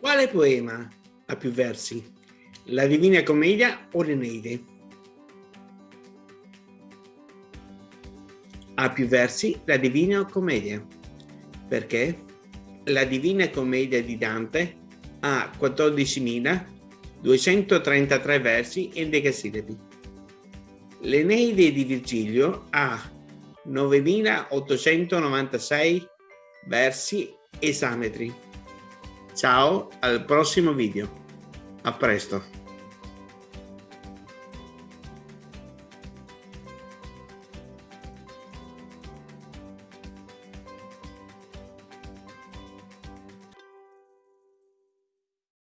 Quale poema ha più versi? La Divina Commedia o l'Eneide? Ha più versi la Divina Commedia. Perché? La Divina Commedia di Dante ha 14.233 versi in decasillabi. L'Eneide di Virgilio ha 9.896 versi esametri. Ciao, al prossimo video. A presto.